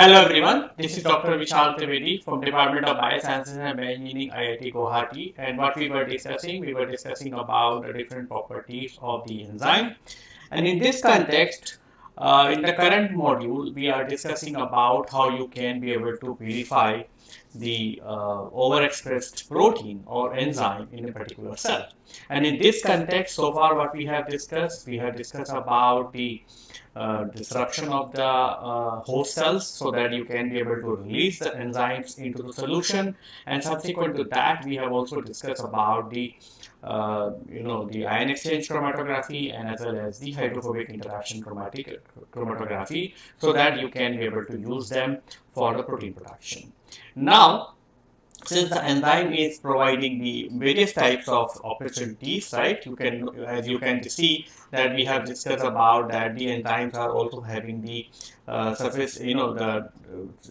Hello everyone, this is Dr. Vishal Trivedi from Department of Biosciences and Bioengineering IIT Guwahati and what we were discussing, we were discussing about the different properties of the enzyme and in this context, uh, in the current module, we are discussing about how you can be able to purify the uh, overexpressed protein or enzyme in a particular cell. And in this context, so far what we have discussed, we have discussed about the uh, disruption of the uh, host cells so that you can be able to release the enzymes into the solution. And subsequent to that, we have also discussed about the uh, you know the ion exchange chromatography and as well as the hydrophobic interaction chromatic chromatography so that you can be able to use them for the protein production. Now, since the enzyme is providing the various types of opportunities, right? You can, as you can see, that we have discussed about that the enzymes are also having the uh, surface, you know, the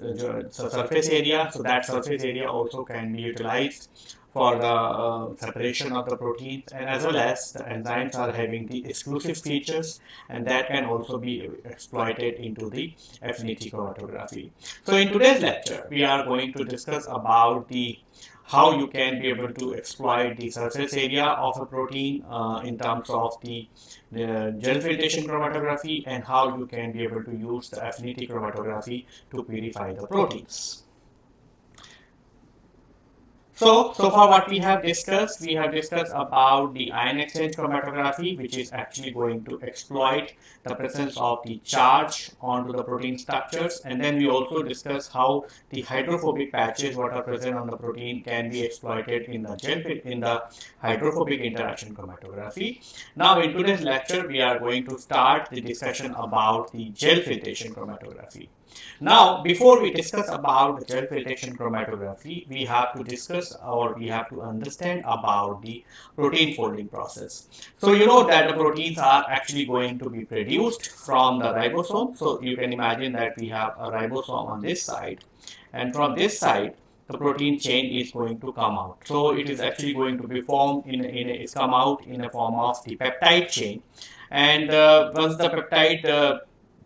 uh, surface area. So that surface area also can be utilized for the uh, separation of the proteins and as well as the enzymes are having the exclusive features and that can also be exploited into the affinity chromatography. So in today's lecture we are going to discuss about the how you can be able to exploit the surface area of a protein uh, in terms of the, the gel filtration chromatography and how you can be able to use the affinity chromatography to purify the proteins. So, so far what we have discussed, we have discussed about the ion exchange chromatography, which is actually going to exploit the presence of the charge onto the protein structures. And then we also discussed how the hydrophobic patches what are present on the protein can be exploited in the gel in the hydrophobic interaction chromatography. Now in today's lecture, we are going to start the discussion about the gel filtration chromatography. Now, before we discuss about gel filtration chromatography, we have to discuss or we have to understand about the protein folding process. So, you know that the proteins are actually going to be produced from the ribosome. So, you can imagine that we have a ribosome on this side and from this side, the protein chain is going to come out. So, it is actually going to be formed in, in it's come out in a form of the peptide chain. And uh, once the peptide uh,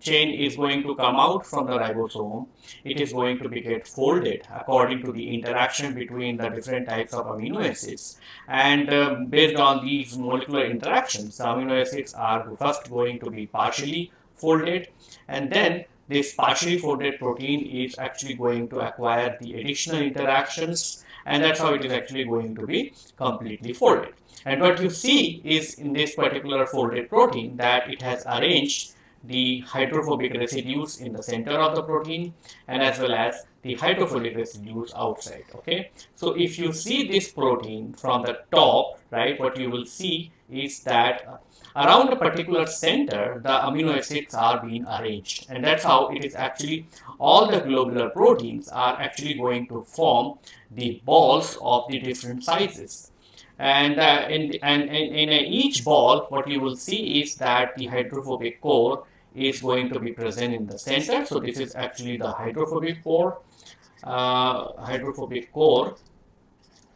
chain is going to come out from the ribosome. It is going to be get folded according to the interaction between the different types of amino acids. And uh, based on these molecular interactions, the amino acids are first going to be partially folded and then this partially folded protein is actually going to acquire the additional interactions and that's how it is actually going to be completely folded. And what you see is in this particular folded protein that it has arranged the hydrophobic residues in the center of the protein and as well as the hydrophilic residues outside okay? So if you see this protein from the top right what you will see is that around a particular center the amino acids are being arranged. And that's how it is actually all the globular proteins are actually going to form the balls of the different sizes. And uh, in, and, and in each ball what you will see is that the hydrophobic core is going to be present in the center. So this is actually the hydrophobic core, uh, hydrophobic core,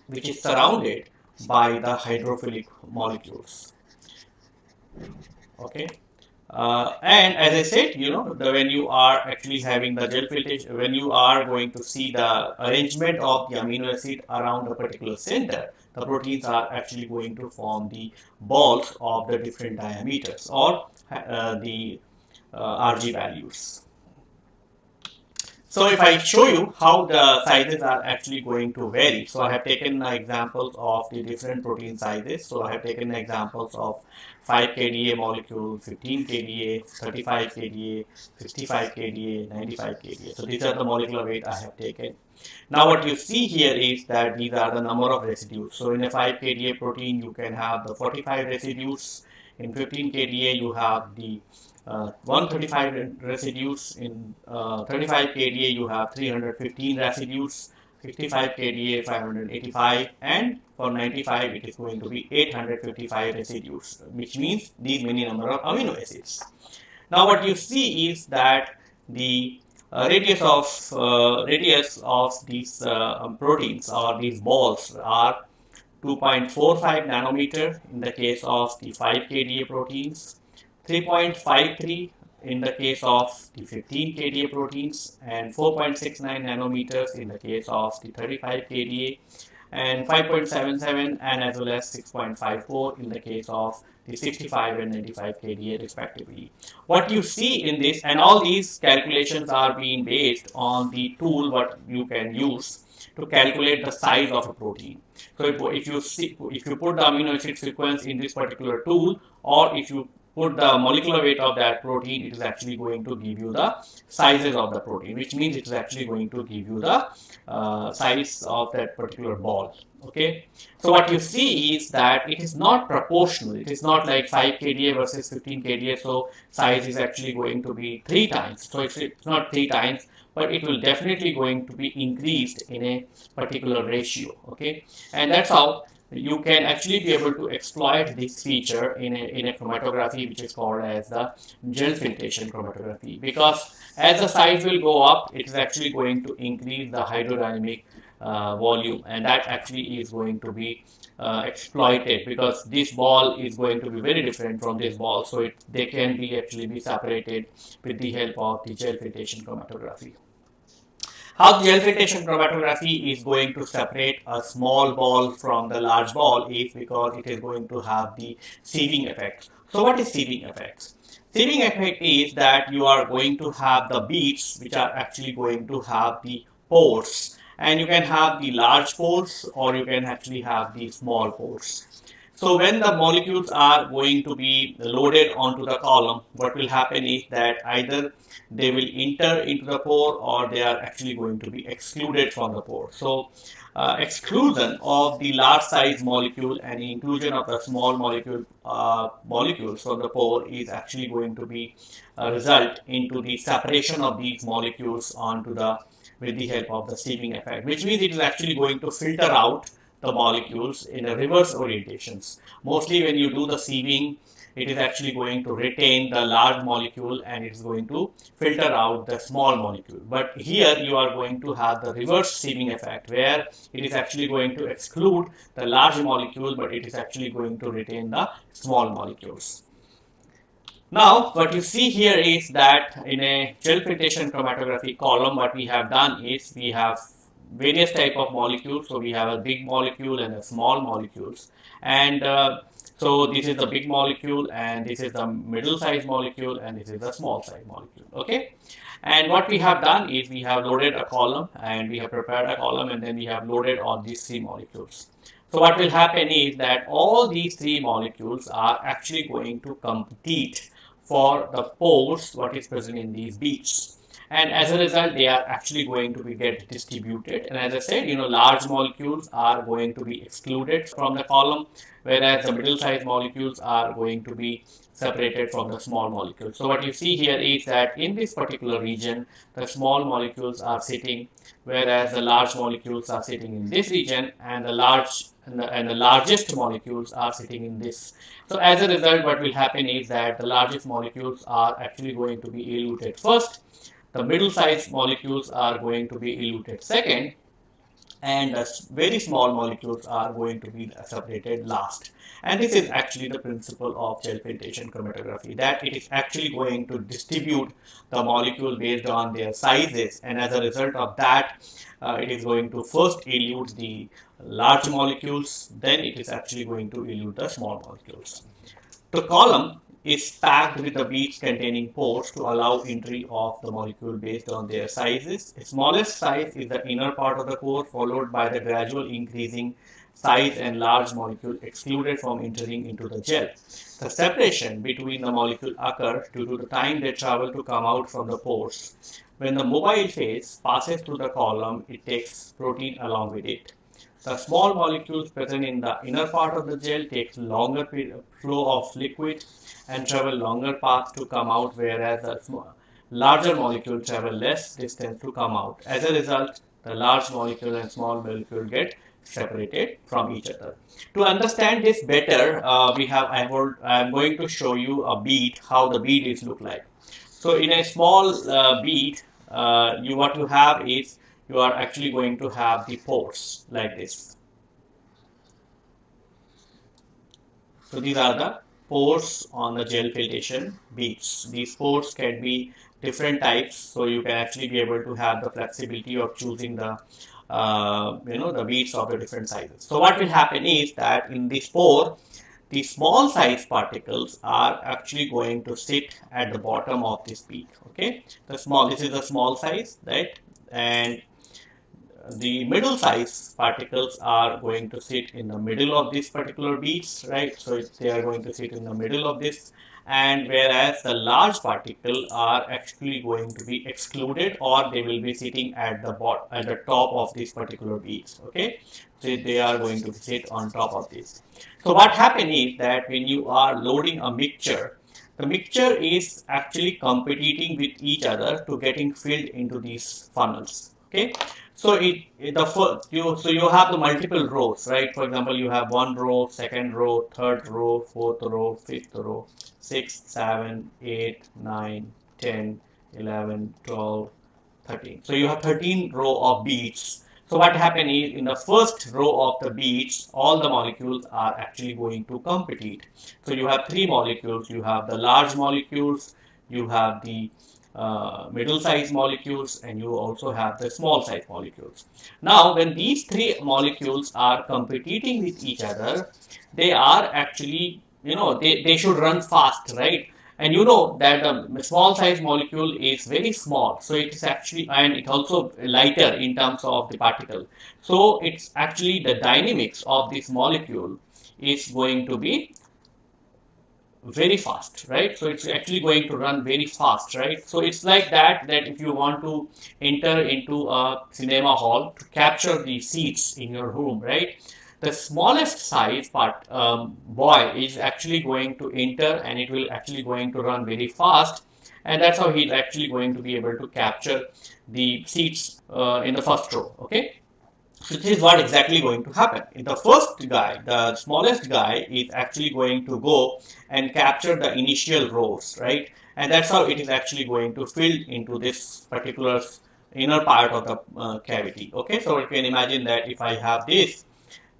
which is surrounded by the hydrophilic molecules. Okay. Uh, and as I said, you know, the, when you are actually having the gel filtration, when you are going to see the arrangement of the amino acid around a particular center, the proteins are actually going to form the balls of the different diameters or uh, the Uh, RG values. So if I show you how the sizes are actually going to vary, so I have taken examples of the different protein sizes. So I have taken examples of 5 kDa molecule, 15 kDa, 35 kDa, 65 kDa, 95 kDa. So these are the molecular weight I have taken. Now what you see here is that these are the number of residues. So in a 5 kDa protein, you can have the 45 residues. In 15 kDa, you have the uh, 135 residues in uh, 35 kDa you have 315 residues 55 kDa 585 and for 95 it is going to be 855 residues which means these many number of amino acids. Now what you see is that the uh, radius of uh, radius of these uh, um, proteins or these balls are 2.45 nanometer in the case of the 5 kDa proteins 3.53 in the case of the 15 kDa proteins and 4.69 nanometers in the case of the 35 kDa and 5.77 and as well as 6.54 in the case of the 65 and 95 kDa respectively. What you see in this and all these calculations are being based on the tool what you can use to calculate the size of a protein. So if, if you see, if you put the amino acid sequence in this particular tool or if you put the molecular weight of that protein, it is actually going to give you the sizes of the protein, which means it is actually going to give you the uh, size of that particular ball. Okay, so what you see is that it is not proportional. It is not like 5 kDa versus 15 kDa. So size is actually going to be three times. So it's, it's not three times, but it will definitely going to be increased in a particular ratio. Okay, and that's how you can actually be able to exploit this feature in a, in a chromatography which is called as the gel filtration chromatography because as the size will go up it is actually going to increase the hydrodynamic uh, volume and that actually is going to be uh, exploited because this ball is going to be very different from this ball so it, they can be actually be separated with the help of the gel filtration chromatography. How the gel filtration chromatography is going to separate a small ball from the large ball is because it is going to have the sieving effect. So what is sieving effects? Sieving effect is that you are going to have the beads which are actually going to have the pores and you can have the large pores or you can actually have the small pores. So when the molecules are going to be loaded onto the column, what will happen is that either they will enter into the pore or they are actually going to be excluded from the pore. So uh, exclusion of the large size molecule and inclusion of the small molecule uh, molecules from the pore is actually going to be a result into the separation of these molecules onto the with the help of the sieving effect, which means it is actually going to filter out the molecules in a reverse orientations. Mostly when you do the sieving, it is actually going to retain the large molecule and it is going to filter out the small molecule. But here you are going to have the reverse sieving effect where it is actually going to exclude the large molecule but it is actually going to retain the small molecules. Now, what you see here is that in a gel filtration chromatography column, what we have done is we have various type of molecules. So we have a big molecule and a small molecules. And uh, so this is the big molecule and this is the middle size molecule and this is the small size molecule. Okay. And what we have done is we have loaded a column and we have prepared a column and then we have loaded all these three molecules. So what will happen is that all these three molecules are actually going to compete for the pores what is present in these beads and as a result they are actually going to be get distributed and as I said you know large molecules are going to be excluded from the column whereas the middle sized molecules are going to be separated from the small molecules. So what you see here is that in this particular region the small molecules are sitting whereas the large molecules are sitting in this region and the large and the, and the largest molecules are sitting in this. So as a result what will happen is that the largest molecules are actually going to be eluted first the middle sized molecules are going to be eluted second and the very small molecules are going to be separated last. And this is actually the principle of gel filtration chromatography that it is actually going to distribute the molecule based on their sizes and as a result of that uh, it is going to first elute the large molecules then it is actually going to elute the small molecules. The column is packed with the beads containing pores to allow entry of the molecule based on their sizes. The smallest size is the inner part of the core followed by the gradual increasing size and large molecule excluded from entering into the gel. The separation between the molecule occurs due to the time they travel to come out from the pores. When the mobile phase passes through the column, it takes protein along with it. The small molecules present in the inner part of the gel takes longer flow of liquid and travel longer path to come out whereas the larger molecule travel less distance to come out. As a result, the large molecule and small molecule get separated from each other. To understand this better, uh, we have I am going to show you a bead, how the bead is look like. So in a small uh, bead, uh, you what you have is you are actually going to have the pores like this. So these are the pores on the gel filtration beads. These pores can be different types, so you can actually be able to have the flexibility of choosing the uh, you know the beads of the different sizes. So what will happen is that in this pore, the small size particles are actually going to sit at the bottom of this bead. Okay, the small this is the small size, right? And the middle size particles are going to sit in the middle of these particular beads, right? So they are going to sit in the middle of this. And whereas the large particle are actually going to be excluded or they will be sitting at the bottom at the top of these particular beads okay? So they are going to sit on top of this. So what happens is that when you are loading a mixture the mixture is actually competing with each other to getting filled into these funnels okay so it, it, the first you so you have the multiple rows, right? For example, you have one row, second row, third row, fourth row, fifth row, sixth, seven, eight, nine, 10, 11, 12, 13. So you have 13 row of beads. So what happens is in the first row of the beads, all the molecules are actually going to compete. So you have three molecules. You have the large molecules, you have the uh, middle size molecules and you also have the small size molecules. Now when these three molecules are competing with each other, they are actually, you know, they, they should run fast, right? And you know that a small size molecule is very small. So it is actually, and it also lighter in terms of the particle. So it's actually the dynamics of this molecule is going to be very fast right? So it's actually going to run very fast right? So it's like that that if you want to enter into a cinema hall to capture the seats in your room right? The smallest size part um, boy is actually going to enter and it will actually going to run very fast. And that's how he's actually going to be able to capture the seats uh, in the first row okay this is what exactly going to happen. In the first guy, the smallest guy is actually going to go and capture the initial rows, right? And that's how it is actually going to fill into this particular inner part of the uh, cavity. Okay, so you can imagine that if I have this,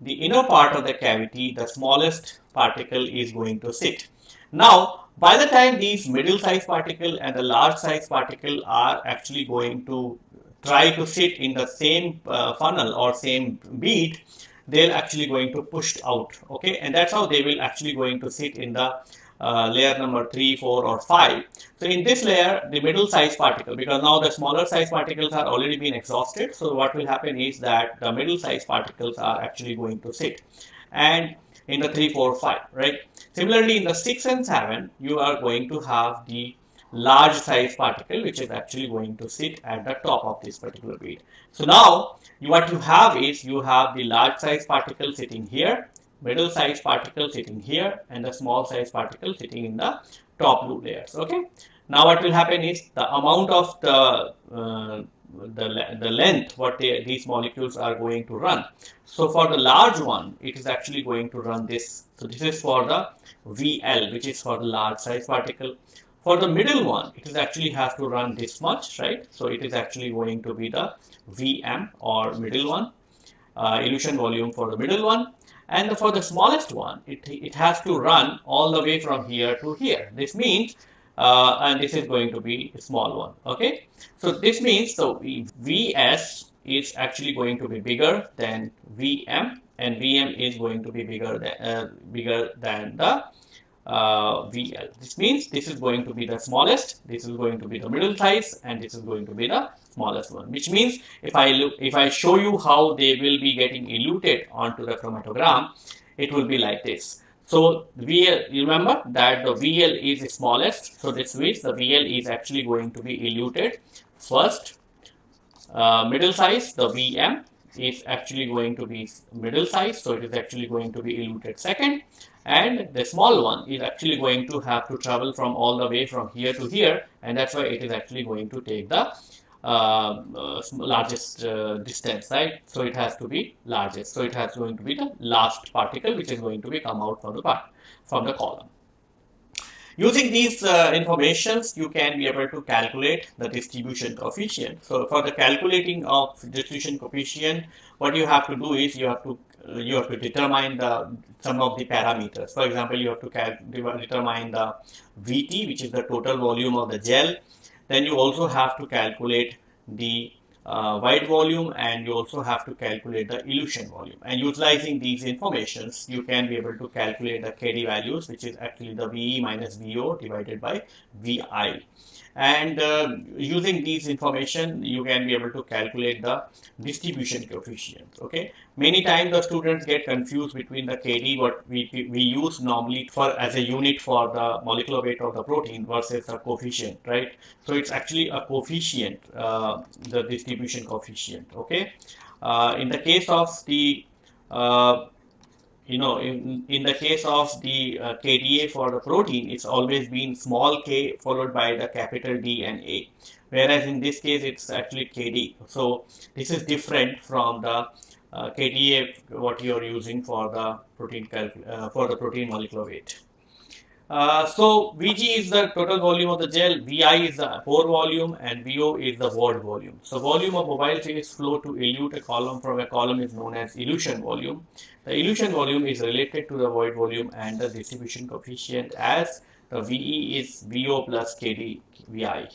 the inner part of the cavity, the smallest particle is going to sit. Now, by the time these middle size particle and the large size particle are actually going to try to sit in the same uh, funnel or same bead, they're actually going to push out. Okay, and that's how they will actually going to sit in the uh, layer number 3, 4 or 5. So in this layer, the middle size particle, because now the smaller size particles are already been exhausted. So what will happen is that the middle size particles are actually going to sit. And in the 3, 4, 5, right? Similarly, in the 6 and 7, you are going to have the large size particle which is actually going to sit at the top of this particular bead. So now you, what you have is you have the large size particle sitting here, middle size particle sitting here and the small size particle sitting in the top blue layers. Okay. Now what will happen is the amount of the uh, the, the length what they, these molecules are going to run. So for the large one, it is actually going to run this. So this is for the VL, which is for the large size particle. For the middle one, it is actually have to run this much, right? So it is actually going to be the VM or middle one, uh, elution volume for the middle one. And for the smallest one, it, it has to run all the way from here to here. This means, uh, and this is going to be a small one, okay? So this means the VS is actually going to be bigger than VM and VM is going to be bigger than, uh, bigger than the uh, VL. This means this is going to be the smallest, this is going to be the middle size, and this is going to be the smallest one. Which means if I look, if I show you how they will be getting eluted onto the chromatogram, it will be like this. So VL, remember that the VL is the smallest. So this means the VL is actually going to be eluted first. Uh, middle size, the VM is actually going to be middle size. So it is actually going to be eluted second and the small one is actually going to have to travel from all the way from here to here and that's why it is actually going to take the uh, uh, largest uh, distance right? So it has to be largest. So it has going to be the last particle which is going to be come out from the part from the column. Using these uh, informations, you can be able to calculate the distribution coefficient. So for the calculating of distribution coefficient, what you have to do is you have to you have to determine the some of the parameters. For example, you have to determine the VT, which is the total volume of the gel. Then you also have to calculate the uh, void volume and you also have to calculate the elution volume and utilizing these informations you can be able to calculate the KD values which is actually the VE minus VO divided by VI and uh, using these information you can be able to calculate the distribution coefficient okay? Many times the students get confused between the kd what we, we use normally for as a unit for the molecular weight of the protein versus the coefficient right? So it's actually a coefficient uh, the distribution coefficient okay? Uh, in the case of the uh, you know, in, in the case of the uh, KDA for the protein, it's always been small k followed by the capital D and A. Whereas in this case, it's actually KD. So this is different from the uh, KDA what you're using for the protein uh, for the protein molecular weight. Uh, so Vg is the total volume of the gel, Vi is the pore volume and Vo is the void volume. So volume of mobile phase flow to elute a column from a column is known as elution volume. The elution volume is related to the void volume and the distribution coefficient as the VE is VO plus KD VI.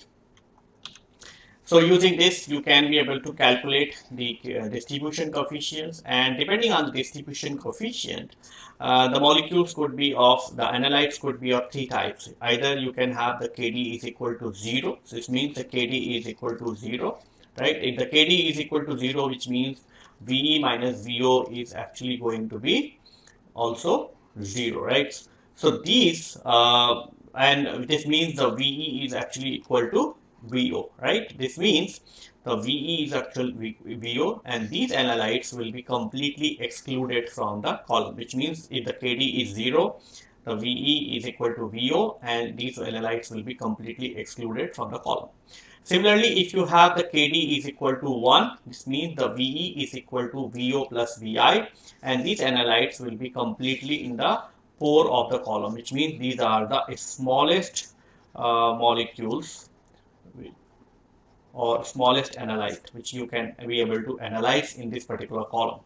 So using this, you can be able to calculate the uh, distribution coefficients and depending on the distribution coefficient, uh, the molecules could be of, the analytes could be of three types. Either you can have the KD is equal to 0, so this means the KD is equal to 0, right? If the KD is equal to 0, which means VE minus VO is actually going to be also 0, right? So these, uh, and this means the VE is actually equal to VO, right? This means the VE is actual VO and these analytes will be completely excluded from the column, which means if the KD is 0, the VE is equal to VO and these analytes will be completely excluded from the column. Similarly, if you have the KD is equal to 1, this means the VE is equal to VO plus VI and these analytes will be completely in the pore of the column, which means these are the smallest uh, molecules or smallest analyte which you can be able to analyze in this particular column.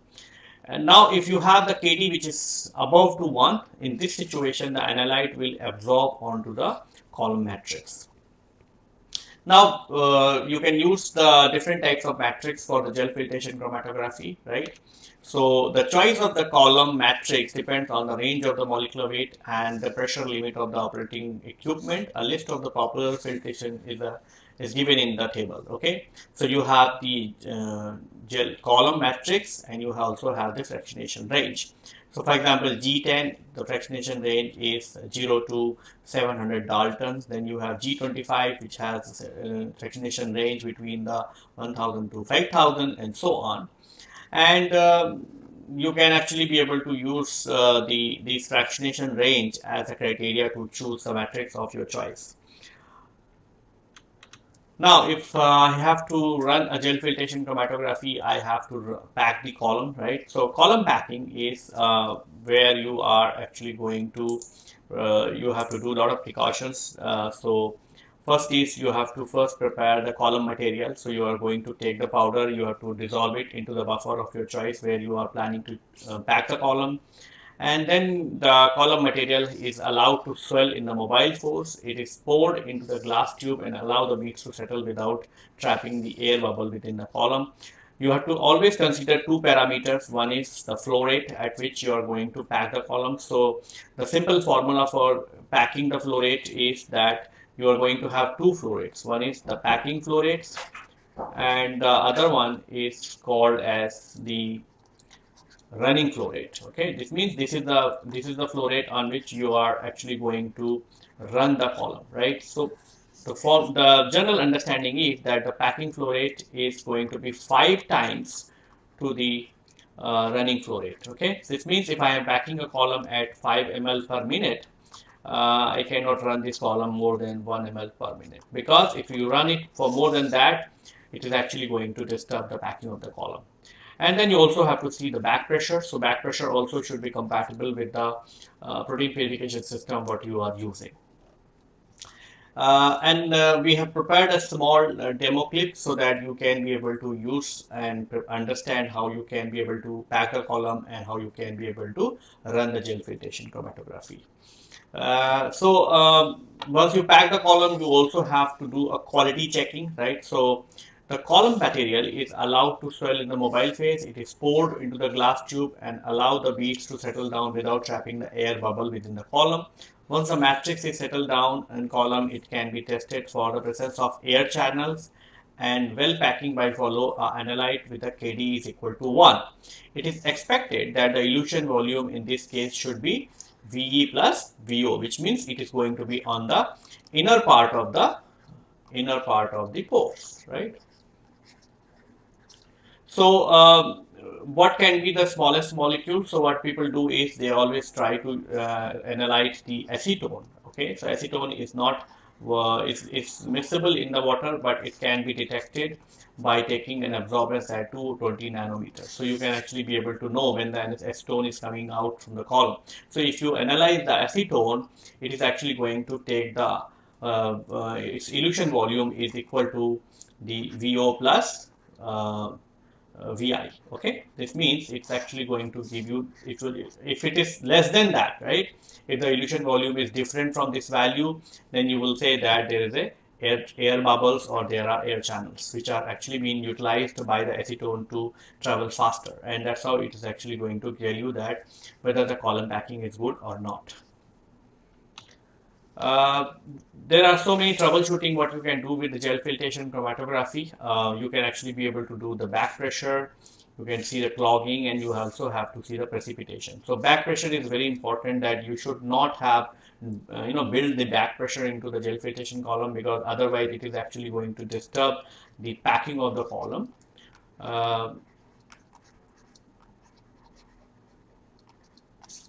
And now if you have the KD which is above to 1, in this situation the analyte will absorb onto the column matrix. Now uh, you can use the different types of matrix for the gel filtration chromatography, right? So the choice of the column matrix depends on the range of the molecular weight and the pressure limit of the operating equipment. A list of the popular filtration is a is given in the table okay? So you have the uh, gel column matrix and you also have the fractionation range. So for example g10 the fractionation range is 0 to 700 daltons. Then you have g25 which has uh, fractionation range between the 1000 to 5000 and so on. And um, you can actually be able to use uh, the this fractionation range as a criteria to choose the matrix of your choice now, if uh, I have to run a gel filtration chromatography, I have to pack the column, right? So column packing is uh, where you are actually going to, uh, you have to do a lot of precautions. Uh, so first is you have to first prepare the column material. So you are going to take the powder, you have to dissolve it into the buffer of your choice where you are planning to uh, pack the column and then the column material is allowed to swell in the mobile phase. It is poured into the glass tube and allow the beads to settle without trapping the air bubble within the column. You have to always consider two parameters. One is the flow rate at which you are going to pack the column. So the simple formula for packing the flow rate is that you are going to have two flow rates. One is the packing flow rates and the other one is called as the running flow rate okay? This means this is the this is the flow rate on which you are actually going to run the column right? So the form the general understanding is that the packing flow rate is going to be five times to the uh, running flow rate okay? So this means if i am packing a column at 5 ml per minute uh, I cannot run this column more than 1 ml per minute. Because if you run it for more than that it is actually going to disturb the packing of the column and then you also have to see the back pressure. So back pressure also should be compatible with the uh, protein purification system what you are using. Uh, and uh, we have prepared a small uh, demo clip so that you can be able to use and understand how you can be able to pack a column and how you can be able to run the gel filtration chromatography. Uh, so um, once you pack the column, you also have to do a quality checking, right? So the column material is allowed to swell in the mobile phase. It is poured into the glass tube and allow the beads to settle down without trapping the air bubble within the column. Once the matrix is settled down in column, it can be tested for the presence of air channels and well packing by follow uh, analyte with a KD is equal to 1. It is expected that the elution volume in this case should be VE plus VO, which means it is going to be on the inner part of the inner part of the pores, right? So, um, what can be the smallest molecule? So, what people do is they always try to uh, analyze the acetone. Okay, so acetone is not uh, it's, it's miscible in the water, but it can be detected by taking an absorbance at 220 nanometers. So you can actually be able to know when the acetone is coming out from the column. So if you analyze the acetone, it is actually going to take the uh, uh, its elution volume is equal to the VO plus uh, VI. Okay, this means it's actually going to give you it will if it is less than that, right? If the elution volume is different from this value, then you will say that there is a air, air bubbles or there are air channels which are actually being utilized by the acetone to travel faster and that's how it is actually going to tell you that whether the column packing is good or not. Uh, there are so many troubleshooting what you can do with the gel filtration chromatography. Uh, you can actually be able to do the back pressure, you can see the clogging and you also have to see the precipitation. So back pressure is very important that you should not have uh, you know build the back pressure into the gel filtration column because otherwise it is actually going to disturb the packing of the column.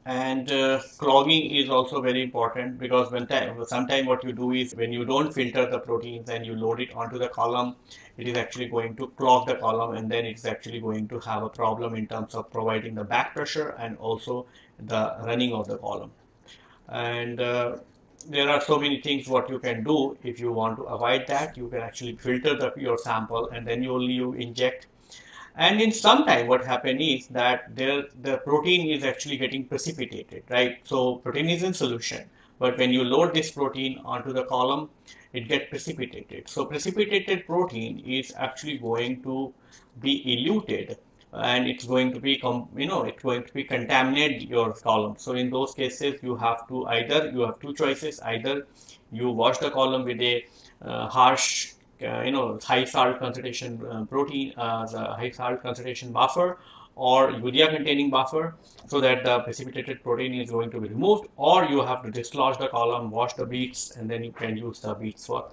And uh, clogging is also very important because when sometimes what you do is when you don't filter the proteins and you load it onto the column it is actually going to clog the column and then it's actually going to have a problem in terms of providing the back pressure and also the running of the column. And uh, there are so many things what you can do if you want to avoid that. You can actually filter the, your sample and then you only you inject and in some time, what happened is that there, the protein is actually getting precipitated, right? So protein is in solution, but when you load this protein onto the column, it gets precipitated. So precipitated protein is actually going to be eluted and it's going to be, you know, it's going to be contaminate your column. So in those cases, you have to either, you have two choices, either you wash the column with a uh, harsh you know high salt concentration uh, protein uh, the high salt concentration buffer or urea containing buffer so that the precipitated protein is going to be removed or you have to dislodge the column wash the beads and then you can use the beads for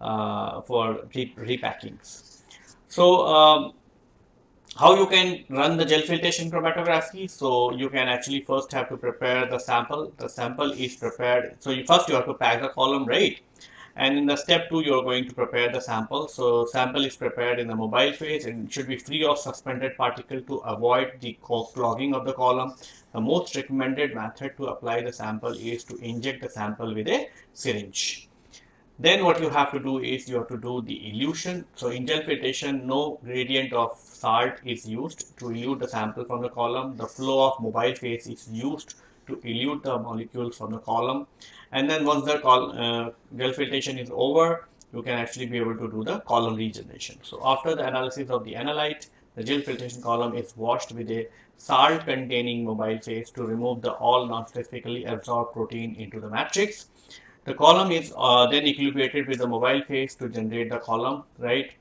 uh, for re repackings so um, how you can run the gel filtration chromatography? So you can actually first have to prepare the sample. The sample is prepared. So you first you have to pack the column right and in the step two, you're going to prepare the sample. So sample is prepared in the mobile phase and should be free of suspended particle to avoid the clogging of the column. The most recommended method to apply the sample is to inject the sample with a syringe. Then what you have to do is you have to do the elution. So in gel filtration, no gradient of salt is used to elute the sample from the column. The flow of mobile phase is used to elute the molecules from the column. And then once the col uh, gel filtration is over you can actually be able to do the column regeneration. So after the analysis of the analyte the gel filtration column is washed with a salt containing mobile phase to remove the all non-specifically absorbed protein into the matrix. The column is uh, then equilibrated with the mobile phase to generate the column right?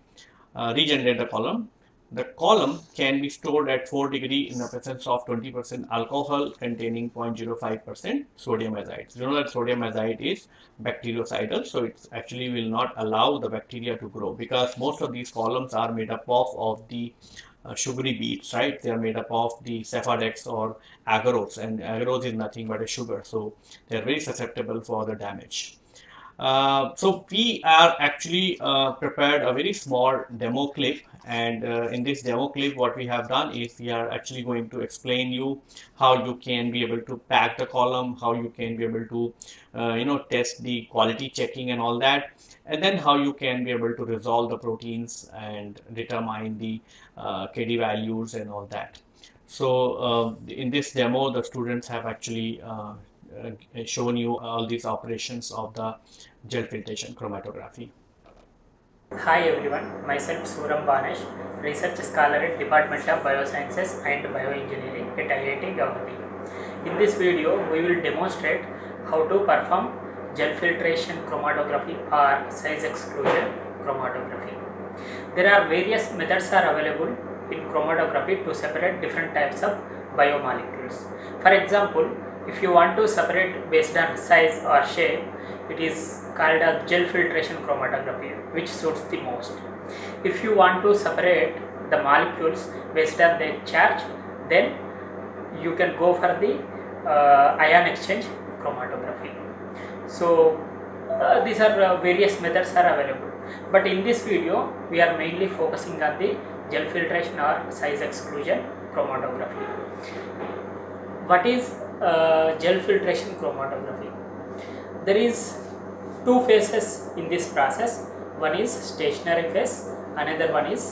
Uh, regenerate the column the column can be stored at 4 degree in the presence of 20% alcohol containing 0.05% sodium azide. You know that sodium azide is bactericidal, so it actually will not allow the bacteria to grow because most of these columns are made up of, of the uh, sugary beads, right? They are made up of the Sephadex or agarose and agarose is nothing but a sugar. So they are very susceptible for the damage. Uh, so we are actually uh, prepared a very small demo clip and uh, in this demo clip what we have done is we are actually going to explain you how you can be able to pack the column how you can be able to uh, you know test the quality checking and all that and then how you can be able to resolve the proteins and determine the uh, KD values and all that. So uh, in this demo, the students have actually uh, uh, shown you all these operations of the gel filtration chromatography. Hi everyone, myself Suram Banesh, research scholar at Department of Biosciences and Bioengineering at IIT Guwahati. In this video, we will demonstrate how to perform gel filtration chromatography or size exclusion chromatography. There are various methods are available in chromatography to separate different types of biomolecules. For example, if you want to separate based on size or shape, it is called as gel filtration chromatography which suits the most. If you want to separate the molecules based on their charge, then you can go for the uh, ion exchange chromatography. So uh, these are uh, various methods are available. But in this video we are mainly focusing on the gel filtration or size exclusion chromatography. What is uh, gel filtration chromatography there is two phases in this process one is stationary phase another one is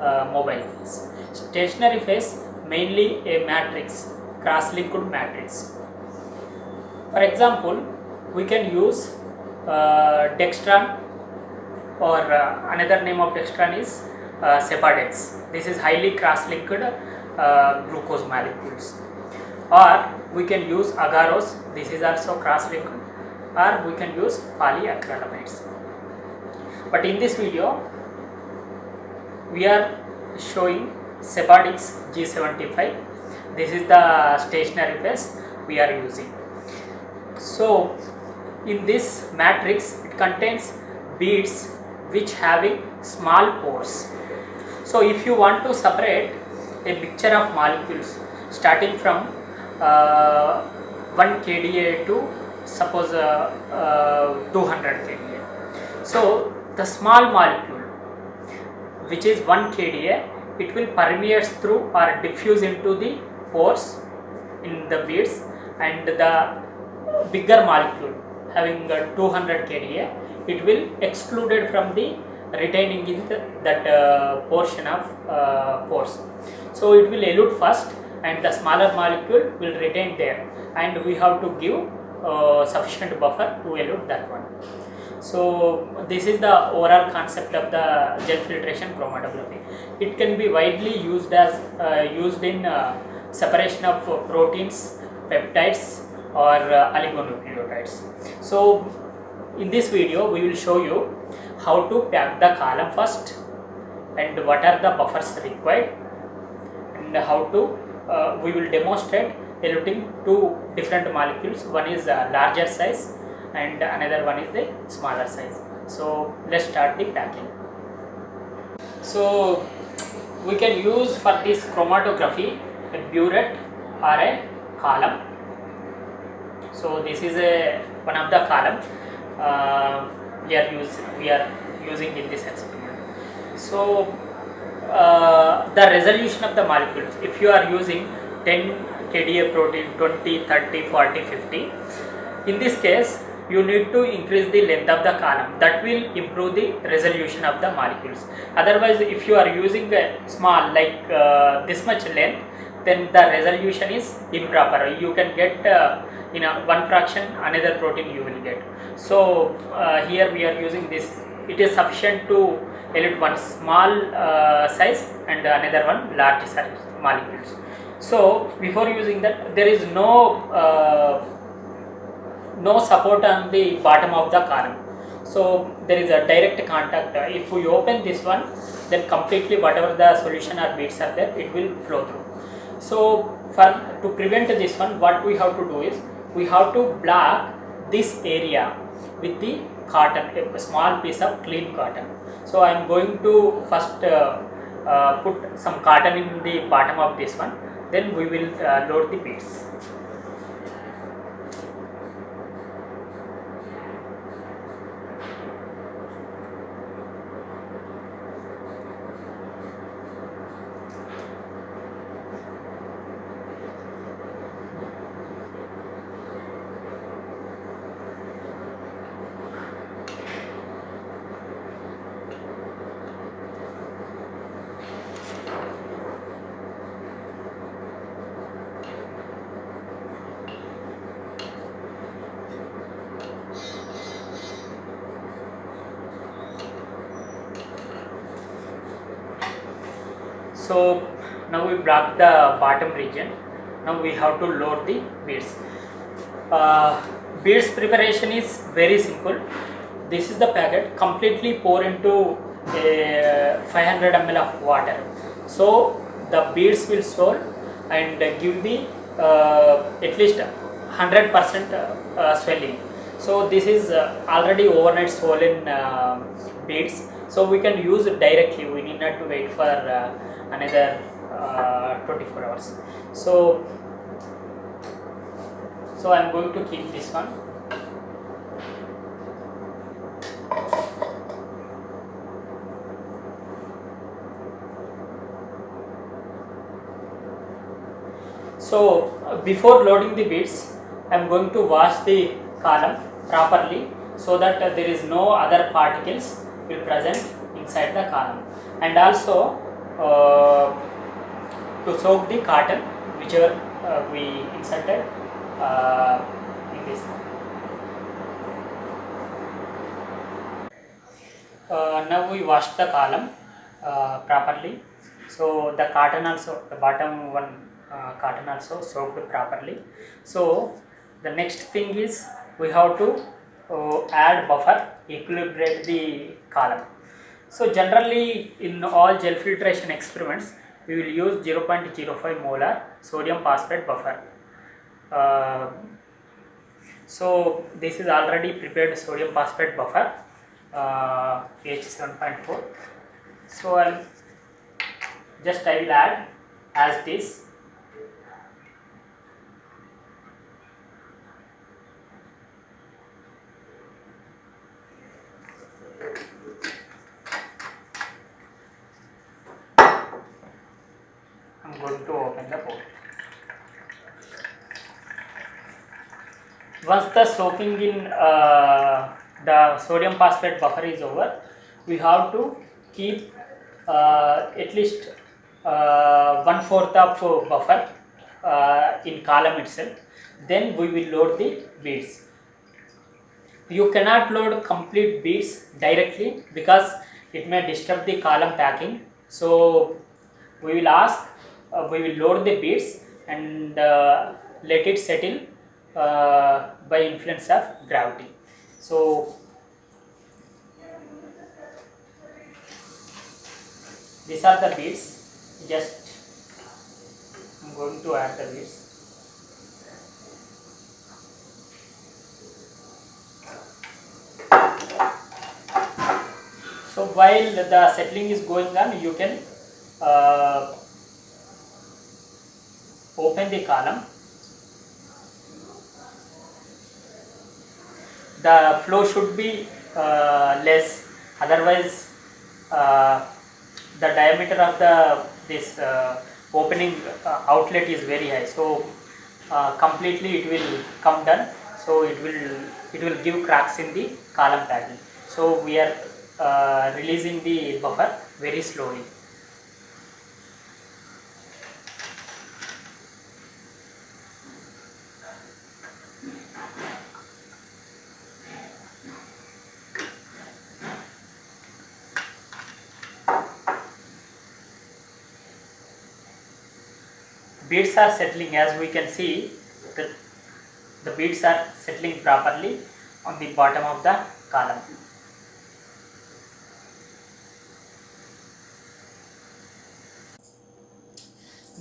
uh, mobile phase stationary phase mainly a matrix cross linked matrix for example we can use uh, dextran or uh, another name of dextran is uh, Sephadex. This is highly cross-linked uh, glucose molecules. Or we can use agarose. This is also cross-linked. Or we can use polyacrylamides. But in this video, we are showing Sephadex G75. This is the stationary phase we are using. So in this matrix it contains beads which having small pores so if you want to separate a mixture of molecules starting from uh, 1 kDa to suppose uh, uh, 200 kDa so the small molecule which is 1 kDa it will permeate through or diffuse into the pores in the beads and the bigger molecule having uh, 200 kDa it will excluded from the retaining in the, that uh, portion of uh, pores. So it will elute first and the smaller molecule will retain there. And we have to give uh, sufficient buffer to elute that one so this is the overall concept of the gel filtration chromatography it can be widely used as uh, used in uh, separation of proteins peptides or uh, oligonucleotides. So in this video we will show you how to pack the column first and what are the buffers required and how to uh, we will demonstrate eluting two different molecules. One is uh, larger size and another one is the smaller size. So let's start the packing. So we can use for this chromatography a burette or a column. So this is a one of the column uh, we are use we are using in this experiment. So uh, the resolution of the molecules. If you are using 10 kDa protein 20 30 40 50 in this case you need to increase the length of the column. That will improve the resolution of the molecules. Otherwise if you are using a small like uh, this much length then the resolution is improper. You can get uh, in one fraction another protein you will get. So uh, here we are using this. It is sufficient to elute one small uh, size and another one large size molecules so before using that there is no uh, no support on the bottom of the column. So there is a direct contact. If we open this one then completely whatever the solution or beads are there it will flow through. So for to prevent this one what we have to do is we have to block this area with the cotton a small piece of clean cotton. So i am going to first uh, uh, put some cotton in the bottom of this one then we will uh, load the beads so now we block the bottom region. Now we have to load the beads. Uh, beads preparation is very simple. This is the packet completely pour into a 500 ml of water. So the beads will swell and give the uh, at least 100 percent uh, swelling. So this is uh, already overnight swollen uh, beads. So we can use it directly. We need not to wait for uh, another uh, 24 hours. So so i'm going to keep this one. So uh, before loading the beads i'm going to wash the column properly so that uh, there is no other particles will present inside the column. And also uh, to soak the cotton whichever uh, we inserted uh, in this uh, now we wash the column uh, properly. So the cotton also the bottom one uh, cotton also soaked properly. So the next thing is we have to uh, add buffer equilibrate the column. So generally in all gel filtration experiments we will use 0.05 molar sodium phosphate buffer. Uh, so this is already prepared sodium phosphate buffer uh, pH 7.4 so I'll just I will add as this I'm going to open the port. Once the soaking in uh, the sodium phosphate buffer is over, we have to keep uh, at least uh, one fourth of buffer uh, in column itself. Then we will load the beads. You cannot load complete beads directly because it may disturb the column packing. So we will ask, uh, we will load the beads and uh, let it settle uh, by influence of gravity. So these are the beads. Just I'm going to add the beads. So while the settling is going on, you can uh, open the column. The flow should be uh, less, otherwise uh, the diameter of the this uh, opening uh, outlet is very high. So uh, completely it will come down. So it will it will give cracks in the column packing. So we are uh, releasing the buffer very slowly. Beads are settling as we can see the, the beads are settling properly on the bottom of the column.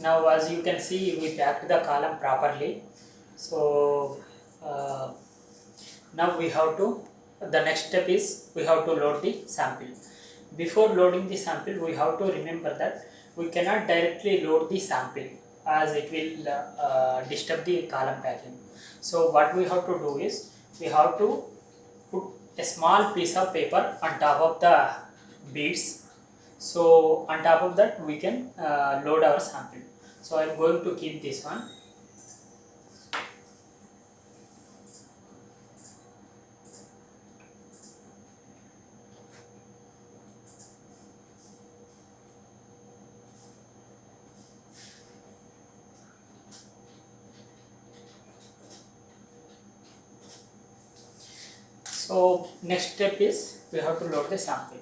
Now as you can see we packed the column properly. So uh, now we have to the next step is we have to load the sample. Before loading the sample we have to remember that we cannot directly load the sample as it will uh, uh, disturb the column packing. So what we have to do is we have to put a small piece of paper on top of the beads. So on top of that we can uh, load our sample. So I am going to keep this one. So next step is we have to load the sample.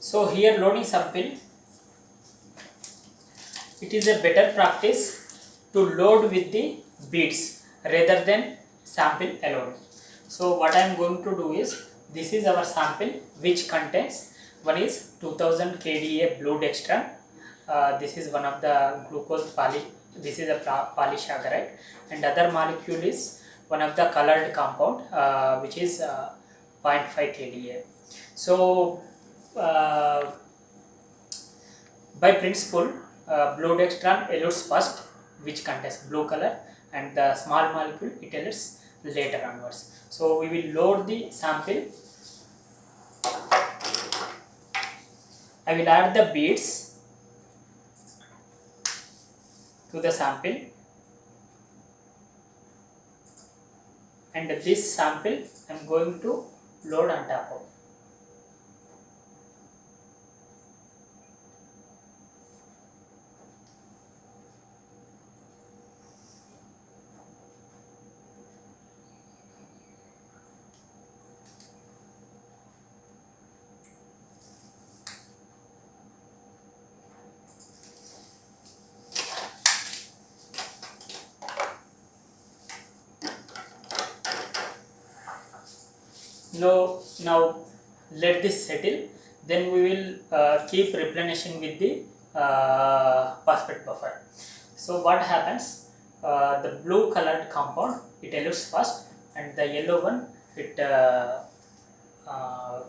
So here loading sample it is a better practice to load with the beads rather than sample alone. So what I am going to do is this is our sample which contains one is 2000 kDa blue dextran. Uh, this is one of the glucose poly. This is a polysaccharide and other molecule is one of the colored compound uh, which is uh, 0.5 kDa. So uh, by principle uh, blue dextran elutes first which contains blue color and the small molecule it elutes later onwards. So we will load the sample. I will add the beads to the sample and this sample I am going to load on top of. now now let this settle then we will uh, keep replenishing with the uh, phosphate buffer. So what happens? Uh, the blue colored compound it elutes first and the yellow one it uh, uh,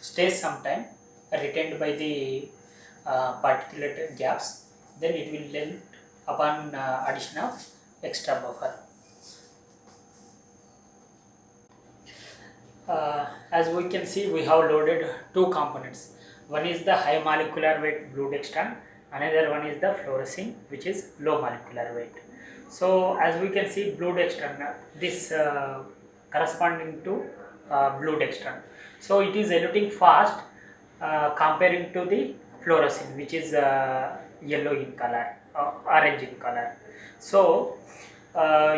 stays sometime retained by the uh, particulate gaps. Then it will elute upon addition of extra buffer uh, as we can see we have loaded two components. One is the high molecular weight blue dextran another one is the fluorescein which is low molecular weight. So as we can see blue dextran uh, this uh, corresponding to uh, blue dextran so it is eluting fast uh, comparing to the fluorescein which is uh, yellow in color orange in color. So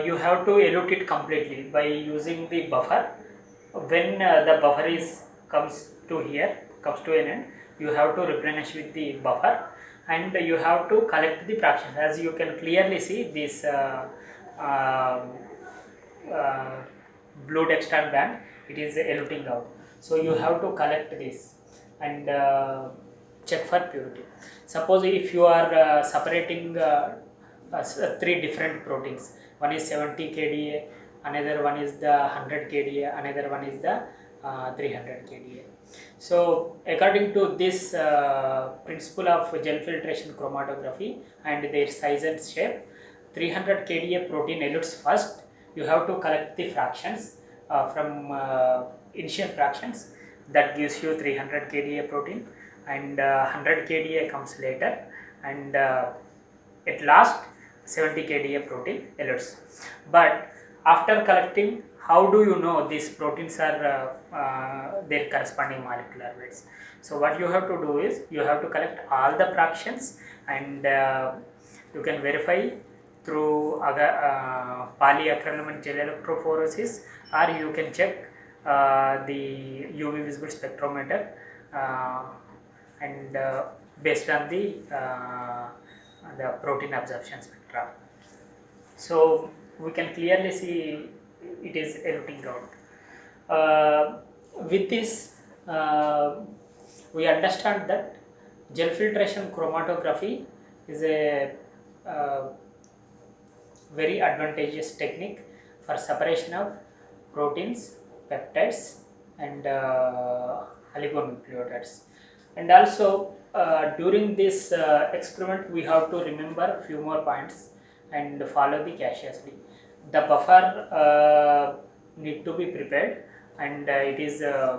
you have to elute it completely by using the buffer when uh, the buffer is comes to here comes to an end you have to replenish with the buffer. And you have to collect the fractions. As you can clearly see this uh, um, uh, blue dextran band it is eluting out. So you have to collect this and uh, check for purity. Suppose if you are uh, separating uh, three different proteins one is 70 kDa another one is the 100 kDa another one is the uh, 300 kDa so according to this uh, principle of gel filtration chromatography and their size and shape 300 kDa protein elutes first. You have to collect the fractions uh, from uh, initial fractions. That gives you 300 kDa protein and 100 uh, kDa comes later. And uh, at last 70 kDa protein elutes. But after collecting how do you know these proteins are uh, uh, their corresponding molecular weights? So what you have to do is you have to collect all the fractions and uh, you can verify through uh, polyacrylamide gel electrophoresis or you can check uh, the UV visible spectrometer uh, and uh, based on the the protein absorption spectra. So we can clearly see it is eluting out. Uh, with this, uh, we understand that gel filtration chromatography is a uh, very advantageous technique for separation of proteins, peptides and uh, oligonucleotides. And also uh, during this uh, experiment we have to remember few more points and follow the cautiously the buffer uh, need to be prepared and uh, it is uh,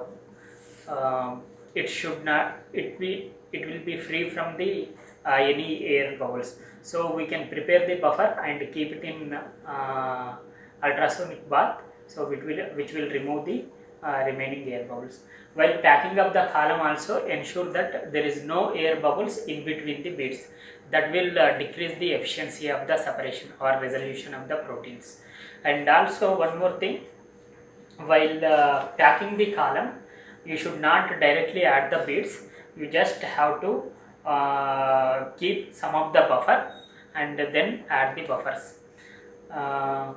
um, it should not it be it will be free from the uh, any air bubbles. So we can prepare the buffer and keep it in uh, ultrasonic bath so it will which will remove the uh, remaining air bubbles. While packing up the column also ensure that there is no air bubbles in between the beads that will uh, decrease the efficiency of the separation or resolution of the proteins. And also one more thing, while uh, packing the column, you should not directly add the beads, you just have to uh, keep some of the buffer and then add the buffers. Uh,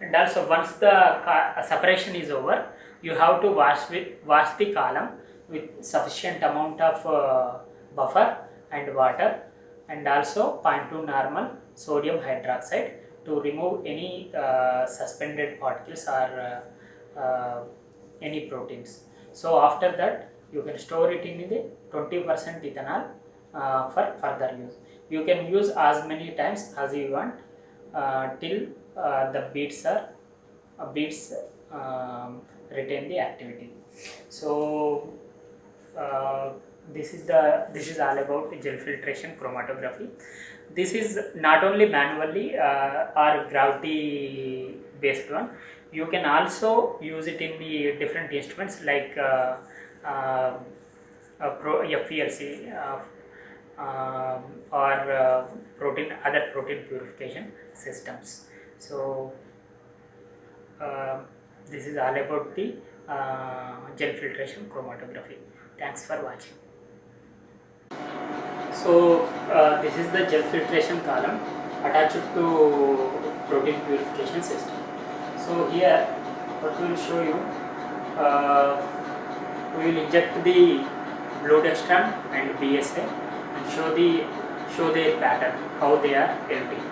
and also once the separation is over, you have to wash with wash the column with sufficient amount of uh, buffer and water and also 0.2 normal sodium hydroxide to remove any uh, suspended particles or uh, uh, any proteins. So after that you can store it in the 20% ethanol uh, for further use. You can use as many times as you want uh, till uh, the beads are beads um, retain the activity. So this is the this is all about gel filtration chromatography. This is not only manually uh, or gravity based one. You can also use it in the different instruments like uh, uh, pro, FPLC uh, um, or uh, protein other protein purification systems. So uh, this is all about the gel filtration chromatography. Thanks for watching. So uh, this is the gel filtration column attached to protein purification system. So here what we will show you, uh, we will inject the blue dextran and BSA and show the show their pattern how they are empty.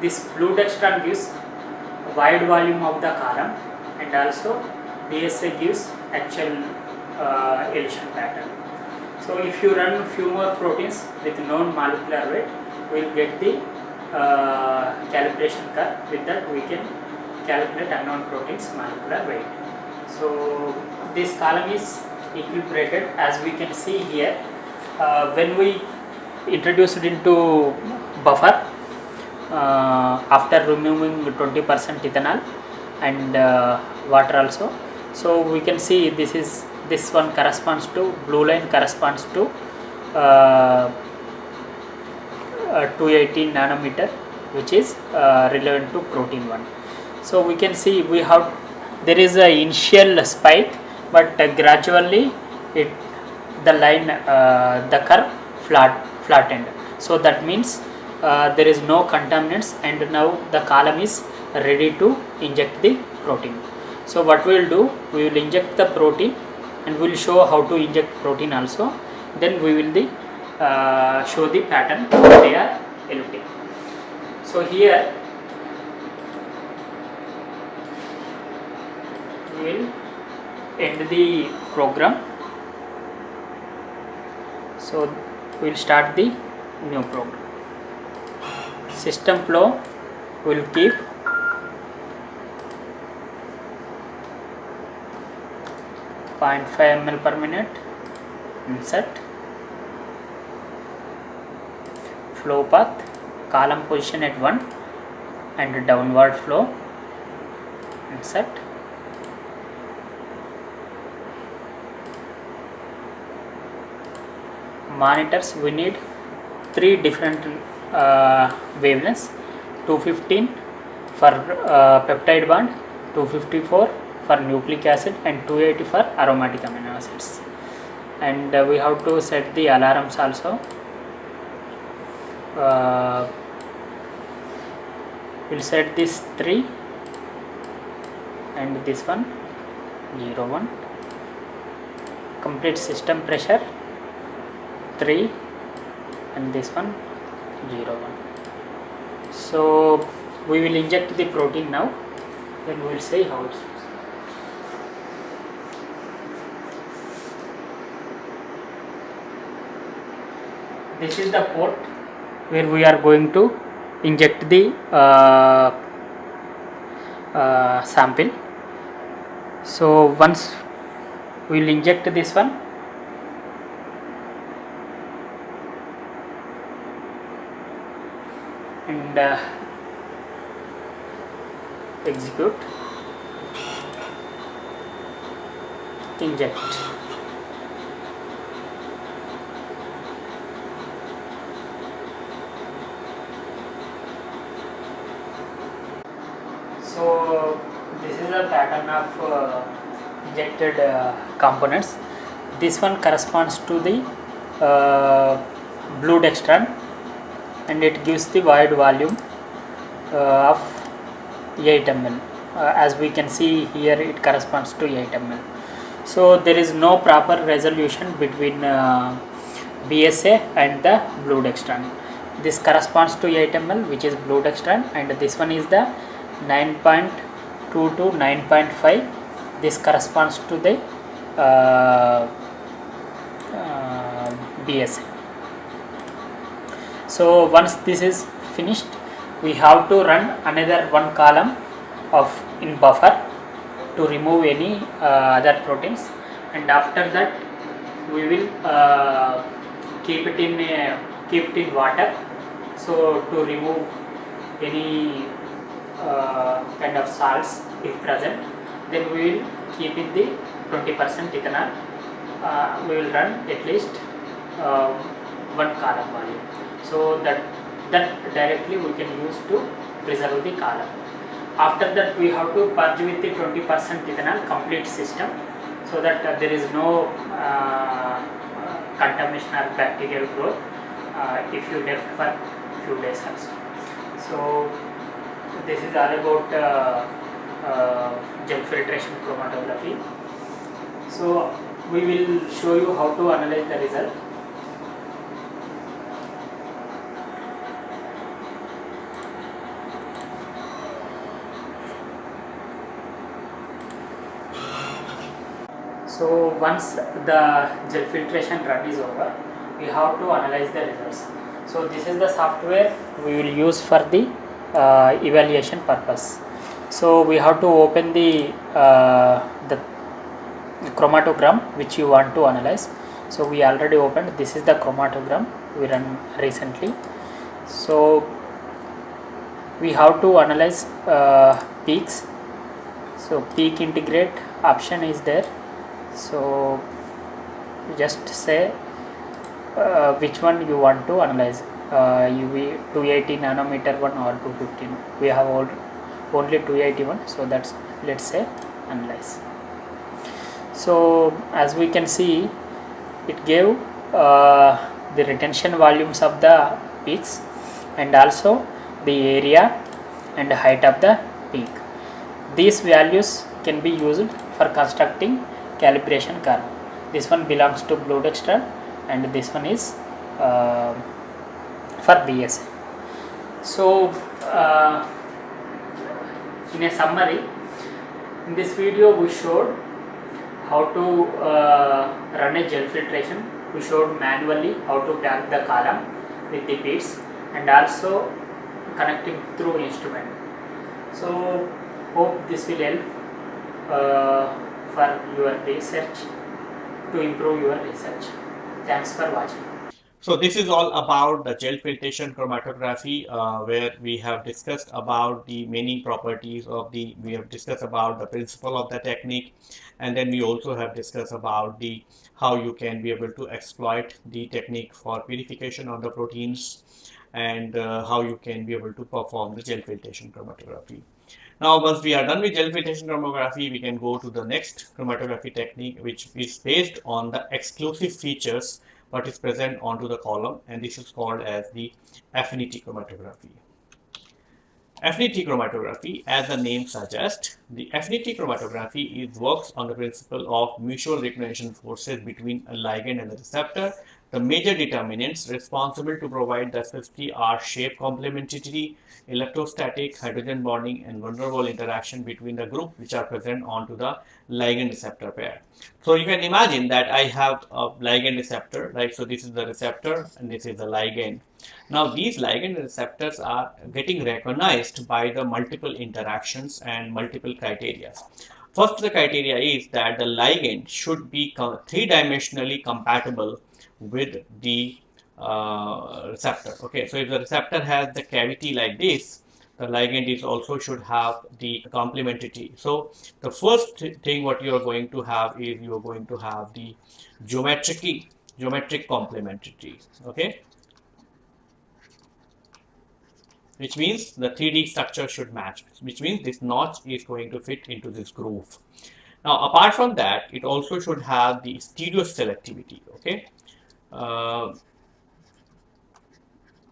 This blue dextran gives void volume of the column and also BSA gives actual uh, elution pattern. So if you run few more proteins with known molecular weight, we will get the uh, calibration curve. With that we can calculate unknown proteins molecular weight. So this column is equilibrated as we can see here. Uh, when we introduce it into buffer uh, after removing 20% ethanol and uh, water also so we can see this is this one corresponds to blue line corresponds to uh, uh, 280 nanometer which is uh, relevant to protein 1 so we can see we have there is a initial spike but uh, gradually it the line uh, the curve flat flattened. So that means uh, there is no contaminants and now the column is ready to inject the protein. So what we will do we will inject the protein and we will show how to inject protein also. Then we will the uh, show the pattern they are eluting so here we will end the program. So we will start the new program. System flow will keep Point five ml per minute insert flow path column position at 1 and downward flow insert monitors we need three different uh, wavelengths 215 for uh, peptide bond 254 for nucleic acid and 280 for aromatic amino acids. And uh, we have to set the alarms also. Uh, we'll set this 3 and this one 0 1 complete system pressure 3 and this one 0 1 so we will inject the protein now. Then we will see how it works this is the port where we are going to inject the uh, uh, sample. So once we will inject this one. And uh, execute. Inject so this is a pattern of uh, injected uh, components. This one corresponds to the uh, blue dextran and it gives the void volume uh, of 8 ml uh, as we can see here it corresponds to 8 ml so there is no proper resolution between uh, BSA and the blue dextran. This corresponds to 8 ml which is blue dextran and this one is the 9.2 to 9.5 this corresponds to the uh, uh, BSA so once this is finished we have to run another one column of in buffer to remove any uh, other proteins. And after that we will uh, keep it in a, keep it in water. So to remove any uh, kind of salts if present then we will keep in the 20% ethanol uh, we will run at least uh, one column volume so that that directly we can use to preserve the column after that we have to purge with the 20% ethanol complete system so that uh, there is no uh, contamination or bacterial growth uh, if you left for few days also so this is all about uh, uh, gel filtration chromatography. So we will show you how to analyze the result. So once the gel filtration run is over we have to analyze the results. So this is the software we will use for the uh, evaluation purpose so we have to open the uh, the chromatogram which you want to analyze. So we already opened. This is the chromatogram we run recently. So we have to analyze uh, peaks. So peak integrate option is there. So just say uh, which one you want to analyze. Uh, UV 280 nanometer one or 215 we have all, only 281 so that's let's say analyze. So as we can see it gave uh, the retention volumes of the peaks and also the area and height of the peak. These values can be used for constructing calibration curve. This one belongs to blue dextran and this one is uh, for BSA so uh, in a summary in this video we showed how to uh, run a gel filtration we showed manually how to pack the column with the beads and also connecting through instrument so hope this will help uh, for your research to improve your research. Thanks for watching. So this is all about the gel filtration chromatography uh, where we have discussed about the many properties of the, we have discussed about the principle of the technique and then we also have discussed about the how you can be able to exploit the technique for purification of the proteins and uh, how you can be able to perform the gel filtration chromatography. Now, once we are done with gel filtration chromatography, we can go to the next chromatography technique, which is based on the exclusive features what is present onto the column, and this is called as the affinity chromatography. Affinity chromatography, as the name suggests, the affinity chromatography is works on the principle of mutual recognition forces between a ligand and the receptor the major determinants responsible to provide the SST are shape complementarity, electrostatic, hydrogen bonding, and Waals interaction between the group which are present onto the ligand receptor pair. So you can imagine that I have a ligand receptor, right? So this is the receptor and this is the ligand. Now these ligand receptors are getting recognized by the multiple interactions and multiple criteria. First, the criteria is that the ligand should be three-dimensionally compatible with the uh, receptor. Okay, so if the receptor has the cavity like this, the ligand is also should have the complementarity. So the first thing what you are going to have is you are going to have the geometric geometric complementarity. Okay, which means the 3D structure should match, which means this notch is going to fit into this groove. Now, apart from that, it also should have the stereo selectivity. Okay, uh,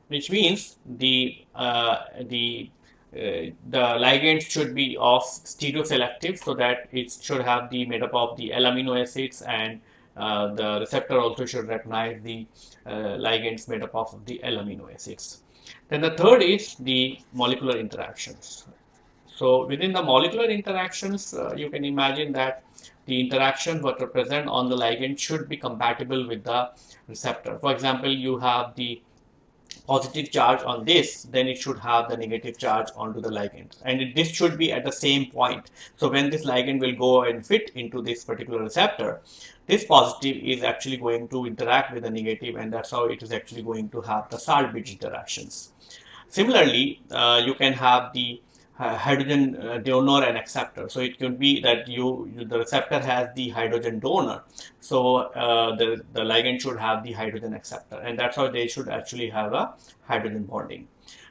which means the uh, the uh, the ligand should be of stereoselective so that it should have the made up of the L amino acids and uh, the receptor also should recognize the uh, ligands made up of the L amino acids. Then the third is the molecular interactions. So within the molecular interactions, uh, you can imagine that the interactions that are present on the ligand should be compatible with the receptor. For example, you have the positive charge on this, then it should have the negative charge onto the ligand. And it, this should be at the same point. So when this ligand will go and fit into this particular receptor, this positive is actually going to interact with the negative and that's how it is actually going to have the salt bridge interactions. Similarly, uh, you can have the hydrogen uh, donor and acceptor. So it could be that you, you the receptor has the hydrogen donor. So uh, the, the ligand should have the hydrogen acceptor and that's how they should actually have a hydrogen bonding.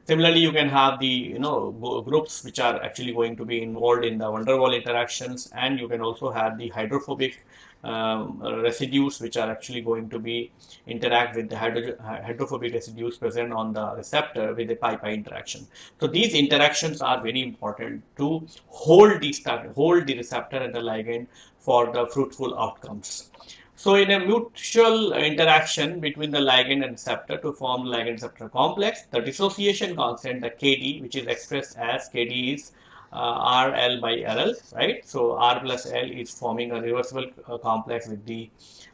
Similarly, you can have the you know groups which are actually going to be involved in the der Waal interactions and you can also have the hydrophobic um, residues which are actually going to be interact with the hydrophobic residues present on the receptor with the pi-pi interaction. So these interactions are very important to hold the hold the receptor and the ligand for the fruitful outcomes. So in a mutual interaction between the ligand and receptor to form ligand receptor complex, the dissociation constant, the Kd, which is expressed as Kd is uh, RL by RL, right? So R plus L is forming a reversible uh, complex with the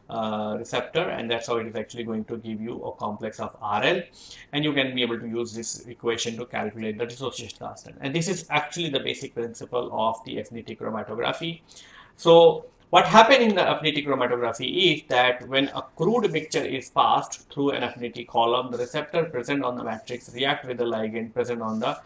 uh, receptor and that's how it is actually going to give you a complex of RL and you can be able to use this equation to calculate the dissociation constant and this is actually the basic principle of the affinity chromatography. So what happened in the affinity chromatography is that when a crude mixture is passed through an affinity column, the receptor present on the matrix react with the ligand present on the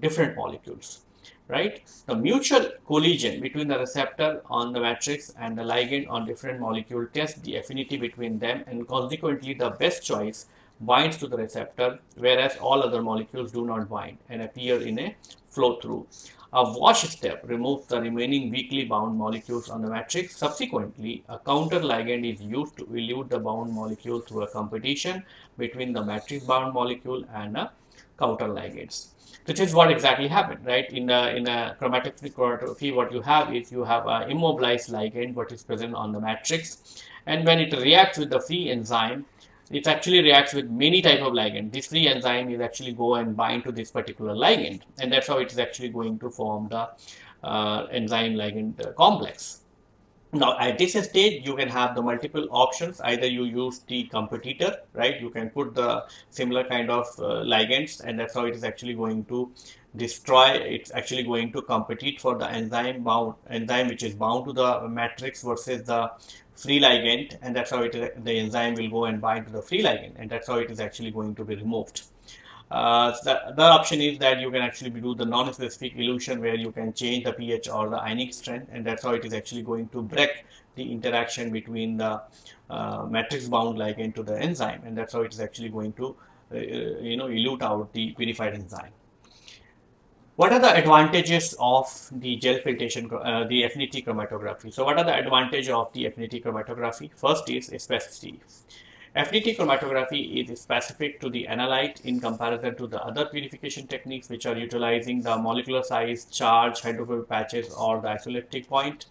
different molecules right? The mutual collision between the receptor on the matrix and the ligand on different molecule tests the affinity between them and consequently the best choice binds to the receptor whereas all other molecules do not bind and appear in a flow through. A wash step removes the remaining weakly bound molecules on the matrix. Subsequently, a counter ligand is used to elute the bound molecule through a competition between the matrix bound molecule and a counter ligands which is what exactly happened, right? In a, in a chromatography, chromatography, what you have is you have an immobilized ligand, what is present on the matrix. And when it reacts with the free enzyme, it actually reacts with many type of ligand. This free enzyme is actually go and bind to this particular ligand. And that's how it is actually going to form the uh, enzyme ligand uh, complex. Now at this stage you can have the multiple options. Either you use the competitor right? You can put the similar kind of uh, ligands and that's how it is actually going to destroy. It's actually going to compete for the enzyme bound enzyme which is bound to the matrix versus the free ligand and that's how it the enzyme will go and bind to the free ligand and that's how it is actually going to be removed uh, the other option is that you can actually do the non-specific elution where you can change the pH or the ionic strength and that's how it is actually going to break the interaction between the uh, matrix bound ligand to the enzyme and that's how it is actually going to uh, you know elute out the purified enzyme. What are the advantages of the gel filtration, uh, the affinity chromatography? So what are the advantages of the affinity chromatography? First is specificity. Affinity chromatography is specific to the analyte in comparison to the other purification techniques which are utilizing the molecular size, charge, hydrophobic patches or the isoelectric point.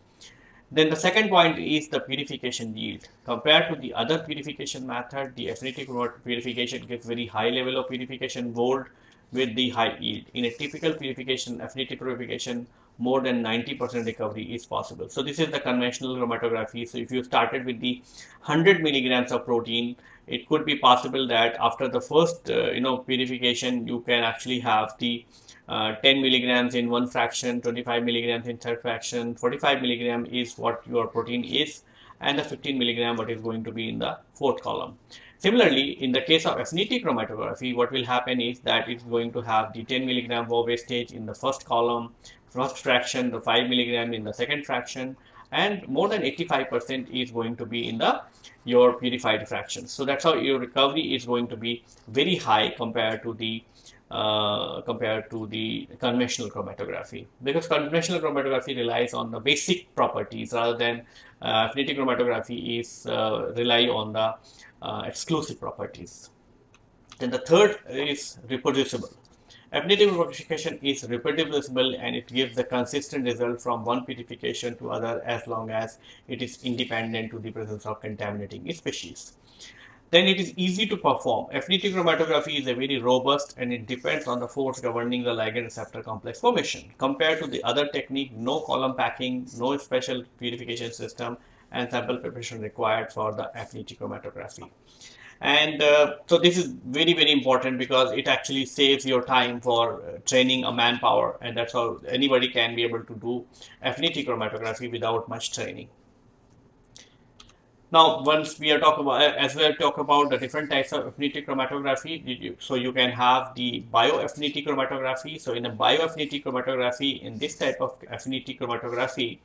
Then the second point is the purification yield. Compared to the other purification method, the affinity purification gives very high level of purification gold with the high yield. In a typical purification, affinity purification, more than 90% recovery is possible. So this is the conventional chromatography. So if you started with the 100 milligrams of protein, it could be possible that after the first, uh, you know, purification, you can actually have the uh, 10 milligrams in one fraction, 25 milligrams in third fraction, 45 milligram is what your protein is, and the 15 milligram what is going to be in the fourth column. Similarly, in the case of affinity chromatography, what will happen is that it's going to have the 10 milligram Voge stage in the first column, first fraction, the 5 milligram in the second fraction, and more than 85% is going to be in the your purified fraction. So that's how your recovery is going to be very high compared to the uh, compared to the conventional chromatography because conventional chromatography relies on the basic properties rather than uh, affinity chromatography is uh, rely on the uh, exclusive properties. Then the third is reproducible. Affinity purification is reproducible and it gives the consistent result from one purification to other as long as it is independent to the presence of contaminating species. Then it is easy to perform. Affinity chromatography is a very robust and it depends on the force governing the ligand receptor complex formation. Compared to the other technique, no column packing, no special purification system and sample preparation required for the affinity chromatography and uh, so this is very very important because it actually saves your time for uh, training a manpower. And that's how anybody can be able to do affinity chromatography without much training. Now once we are talking about as we are talking about the different types of affinity chromatography so you can have the bioaffinity chromatography. So in a bioaffinity chromatography in this type of affinity chromatography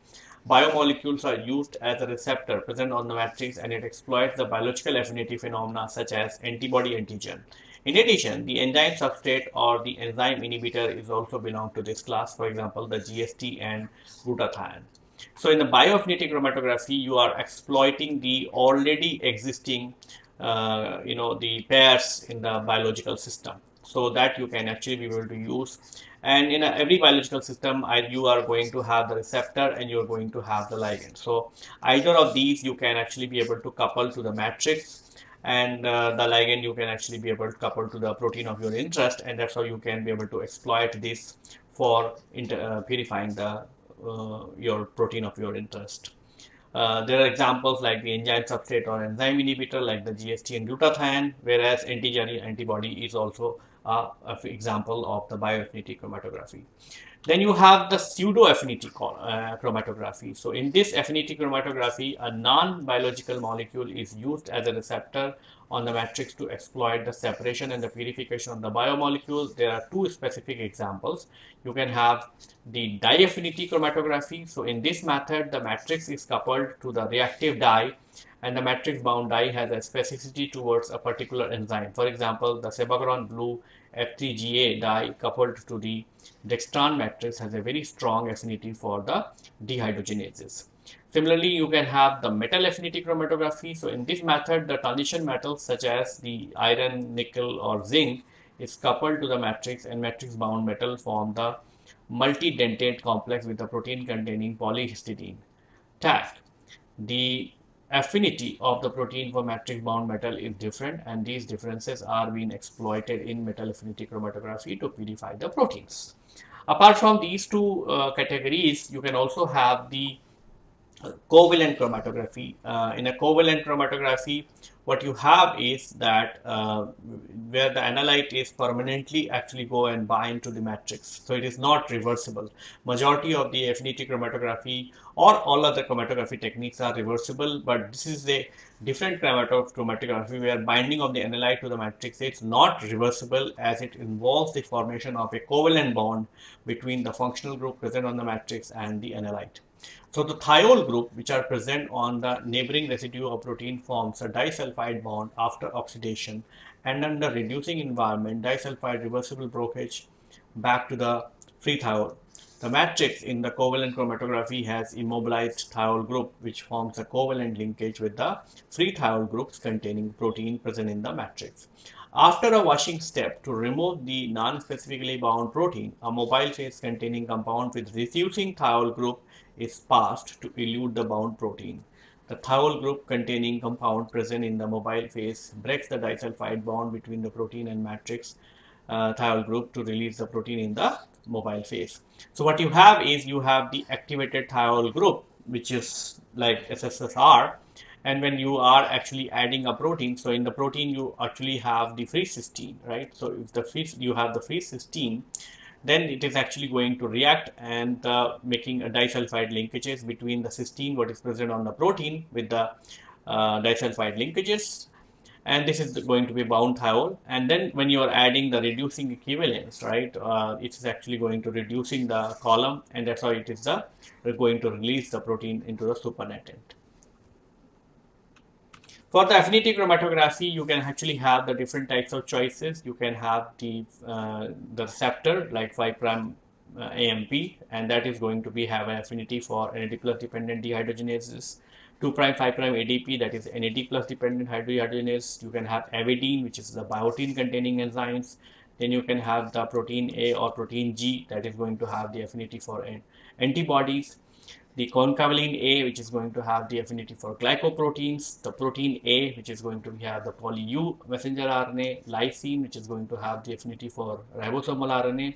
Biomolecules are used as a receptor present on the matrix and it exploits the biological affinity phenomena such as antibody antigen. In addition, the enzyme substrate or the enzyme inhibitor is also belong to this class, for example, the GST and glutathione. So in the bioaffinity chromatography, you are exploiting the already existing, uh, you know, the pairs in the biological system so that you can actually be able to use. And in a, every biological system I, you are going to have the receptor and you're going to have the ligand. So either of these you can actually be able to couple to the matrix and uh, the ligand you can actually be able to couple to the protein of your interest and that's how you can be able to exploit this for uh, purifying the uh, your protein of your interest. Uh, there are examples like the enzyme substrate or enzyme inhibitor like the GST and glutathione, whereas antigen antibody is also uh, example of the bioaffinity chromatography. Then you have the pseudo affinity uh, chromatography. So in this affinity chromatography, a non-biological molecule is used as a receptor on the matrix to exploit the separation and the purification of the biomolecules. There are two specific examples. You can have the dye affinity chromatography. So in this method, the matrix is coupled to the reactive dye and the matrix bound dye has a specificity towards a particular enzyme. For example, the Cibacron blue F3GA dye coupled to the dextran matrix has a very strong affinity for the dehydrogenases. Similarly, you can have the metal affinity chromatography. So in this method, the transition metals such as the iron, nickel or zinc is coupled to the matrix and matrix bound metal form the multi-dentate complex with the protein containing polyhistidine tag. The affinity of the protein for matrix bound metal is different and these differences are being exploited in metal affinity chromatography to purify the proteins. Apart from these two uh, categories, you can also have the covalent chromatography. Uh, in a covalent chromatography, what you have is that uh, where the analyte is permanently actually go and bind to the matrix. So it is not reversible. Majority of the affinity chromatography or all other chromatography techniques are reversible, but this is a different chromatography where binding of the analyte to the matrix is not reversible as it involves the formation of a covalent bond between the functional group present on the matrix and the analyte. So the thiol group, which are present on the neighboring residue of protein, forms a disulfide bond after oxidation, and under reducing environment, disulfide reversible breakage back to the free thiol. The matrix in the covalent chromatography has immobilized thiol group, which forms a covalent linkage with the free thiol groups containing protein present in the matrix. After a washing step to remove the non-specifically bound protein, a mobile phase containing compound with reducing thiol group is passed to elute the bound protein. The thiol group containing compound present in the mobile phase breaks the disulfide bond between the protein and matrix uh, thiol group to release the protein in the mobile phase. So what you have is you have the activated thiol group which is like SSSR and when you are actually adding a protein so in the protein you actually have the free cysteine right so if the free you have the free cysteine then it is actually going to react and uh, making a disulfide linkages between the cysteine what is present on the protein with the uh, disulfide linkages. And this is going to be bound thiol. And then when you are adding the reducing equivalence right uh, it is actually going to reducing the column and that's how it is the going to release the protein into the supernatant for the affinity chromatography, you can actually have the different types of choices. You can have the, uh, the receptor like 5 prime uh, AMP and that is going to be have an affinity for NAD plus dependent dehydrogenases. 2 prime 5 prime ADP that is NAD plus dependent hydrogenase. You can have avidin which is the biotin containing enzymes. Then you can have the protein A or protein G that is going to have the affinity for antibodies the concanavalin A which is going to have the affinity for glycoproteins, the protein A which is going to have the poly-U messenger RNA, lysine which is going to have the affinity for ribosomal RNA,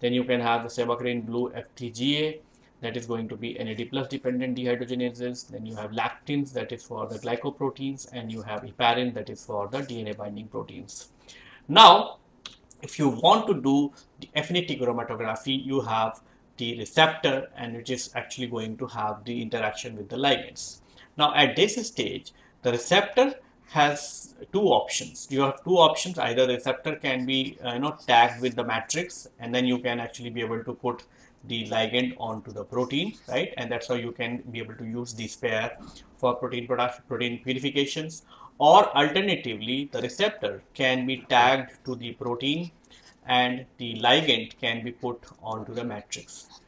then you can have the Cibacron blue F3GA that is going to be NAD plus dependent dehydrogenases, then you have lectins that is for the glycoproteins and you have heparin that is for the DNA binding proteins. Now, if you want to do the affinity chromatography, you have the receptor and which is actually going to have the interaction with the ligands. Now at this stage, the receptor has two options. You have two options. Either the receptor can be uh, you know tagged with the matrix, and then you can actually be able to put the ligand onto the protein, right? And that's how you can be able to use this pair for protein production, protein purifications. Or alternatively, the receptor can be tagged to the protein and the ligand can be put onto the matrix.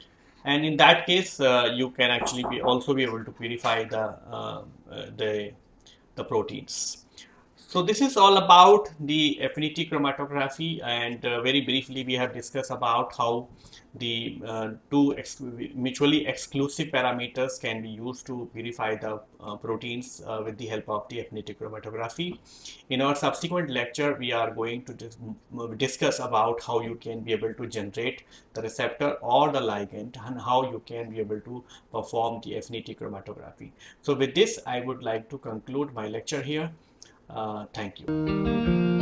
And in that case uh, you can actually be also be able to purify the uh, uh the the proteins. So this is all about the affinity chromatography and uh, very briefly we have discussed about how the uh, two ex mutually exclusive parameters can be used to purify the uh, proteins uh, with the help of the affinity chromatography. In our subsequent lecture, we are going to dis discuss about how you can be able to generate the receptor or the ligand and how you can be able to perform the affinity chromatography. So with this, I would like to conclude my lecture here. Uh, thank you.